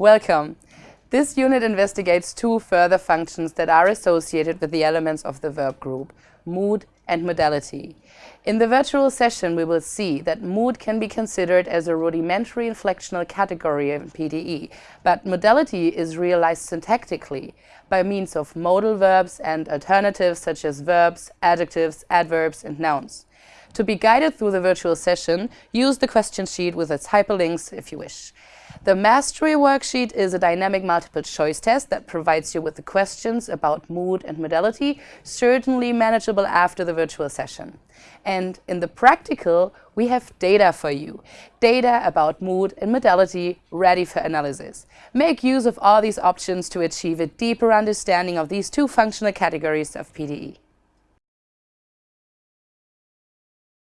Welcome. This unit investigates two further functions that are associated with the elements of the verb group, mood and modality. In the virtual session, we will see that mood can be considered as a rudimentary inflectional category in PDE, but modality is realized syntactically by means of modal verbs and alternatives such as verbs, adjectives, adverbs, and nouns. To be guided through the virtual session, use the question sheet with its hyperlinks if you wish. The Mastery Worksheet is a dynamic multiple choice test that provides you with the questions about mood and modality, certainly manageable after the virtual session. And in the practical, we have data for you. Data about mood and modality ready for analysis. Make use of all these options to achieve a deeper understanding of these two functional categories of PDE.